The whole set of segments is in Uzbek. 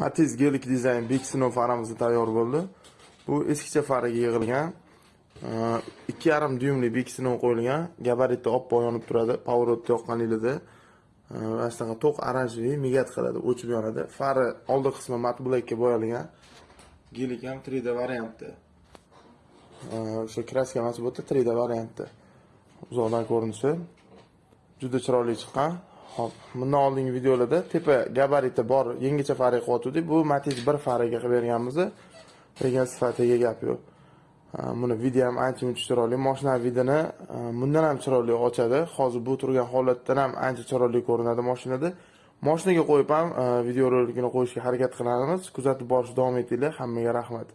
Matiz gelik dizayn Big Snow faramiz tayyor bo'ldi. Bu eskicha faraga yig'ilgan. 2,5 dyumli Big Snow qo'yilgan. Gabaritda oppoq yonib turadi. Power o'tda yoqqaningizda mana to'q oranjevый migat qiladi, o'chib yonadi. Fari oldi qismi mat blackga bo'yalgan. Gelik ham 3D variantda. O'sha kraska emas bu 3D variantda. Uzoqdan ko'rinishi juda chiroyli chiqqan. Hop, bundan oldingi videolarda tepa gabariti bor yangicha farga qilyotgandik. Bu Matiz 1 fariga qilib berganmiz. Degan sifatiga gap yo'q. Buni video ham ancha muncha chiroyli. Mashina vidini e, bundan ham chiroyli ochadi. Hozir bu turgan holatdan ham ancha chiroyli ko'rinadi mashinada. Mashinaga qo'yib ham e, video rolikini qo'yishga harakat qilamiz. Kuzatib borish davom etinglar. Hammaga rahmat.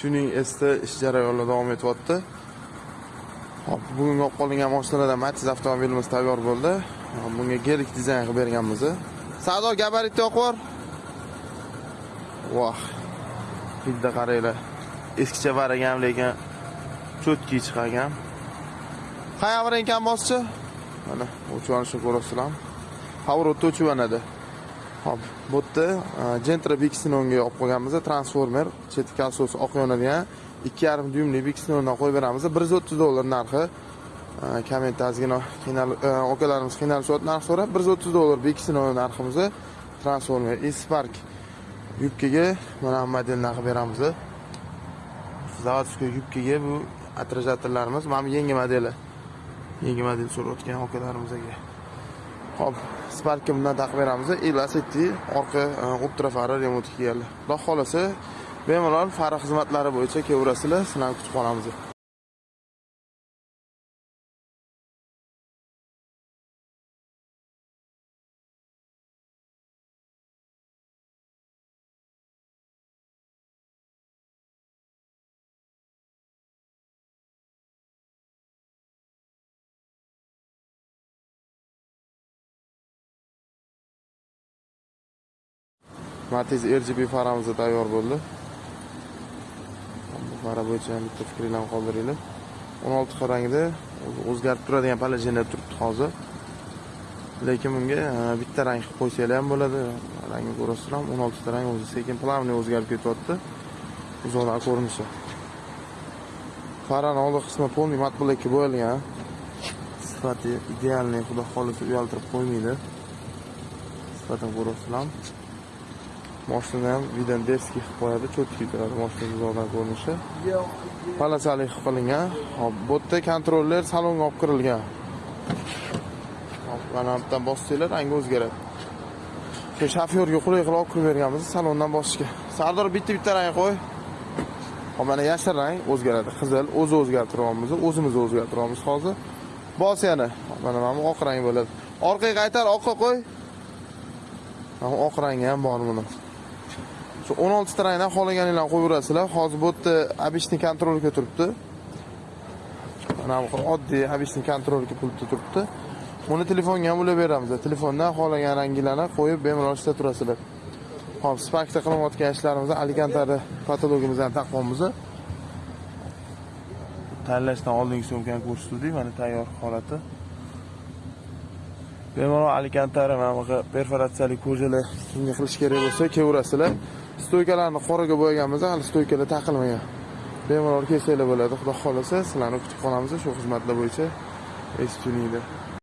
Tuning esda ish jarayonlari davom etyapti. Hop, bugungi olib qolingan mashinalardan Matiz avtomobilimiz tayyor bo'ldi. Bunga gelik dizayn qilib berganmiz. Sardor gabaritni yoqib Voh. Bitta qaranglar. Eskicha baragan lekin cho'tki chiqargan. Qayerga ekan boschi? Mana o'chirishni ko'rasizlar. Pavrotda o'chiranadi. Hop, bu yerda Gentra Bixinonga olib qo'yganmiz, transformer, chetki kolsosi oq yonadigan 2,5 dyumli Bixinondan qo'yib beramiz. 130 dollar narxi. kommentda ozgina qiynal e, okalarimiz qiynalishyapti narx so'rab 130 dollar Bixinon narximiz transformer E-Spark yubkaga mana model narxi beramiz. заводской yubkaga bu attrajatorlarimiz mana bu yangi modeli. Yangi model so'rayotgan okalarimizga. Hop, Sparkka bundan taqib beramiz. Elasiti orqa e, ultra fari remont kelganlar Xudo xolasa bemalol fari xizmatlari bo'yicha kelaverasizlar, sizlarni kutib qolamiz. Matiz RGB faramiz tayyor bo'ldi. Fara bo'yicha ham bitta fikringlarni qoldiringlar. 16 xil rangda o'zgarib turadigan palajenda turibdi hozir. Lekin bunga e, bitta rang qilib qo'ysanglar ham bo'ladi. Rangni ko'rasizlar, ham 16 ta rang o'zi sekin plavniy o'zgarib ketyapti. Uzoqdan ko'rinishi. Farani oldi qismi полный mat blackka bo'yalgan. Sifati idealniy, xudo xohlasa uyaltirib qo'ymaydi. Sifatini ko'rasizlar. Mashina ham Videndeski qilib qo'yadi, cho'tki turadi moshina uzoqdan ko'rinishi. Palasali qilib qilingan. Hop, bu yerda kontroller salonga olib kirilgan. Hop, mana bu yerdan bossanglar rangi o'zgaradi. Shu shofyorga qulay qilib olib kirib berganmiz salondan bosishga. Sardor bitta-bitta rang qo'y. Hop, mana yashil rang o'zgaradi. Qizil o'zi o'zgartiryapmiz, o'zimiz o'zgartiryapmiz hozir. Bos yana. Mana mana oq rang bo'ladi. Orqaga qaytar, oqqa qo'y. Mana oq rangi ham bor buni. Shu 16 ta rangdan xohlaganinglarni qo'yaverasizlar. Hozir bu yerda обычный kontrolga turibdi. Mana bu oddiy обычный kontrolga pultda turibdi. Buni telefonga ham ulab beramiz. Telefondan xohlagan ranglarni qo'yib bemalol ishlab turasizlar. Hop, Sparkda qilinayotgan ishlarimizni Alicantari patologimizdan taqvamiz. Tanlashdan oldingi sumkani ko'rsatdik, mana tayyor holati. Bemalol alikantari mana bu perforatsiyali ko'jalar kimga qilish kerak bo'lsa, kelaverasizlar. Stoykalarni qoraga bo'yaganmiz, hali stoykalar taqilmagan. Bemalol kelsanglar bo'ladi. Xudo xohlasa sizlarni kutib qolamiz shu xizmatlar bo'yicha. Estuninglar.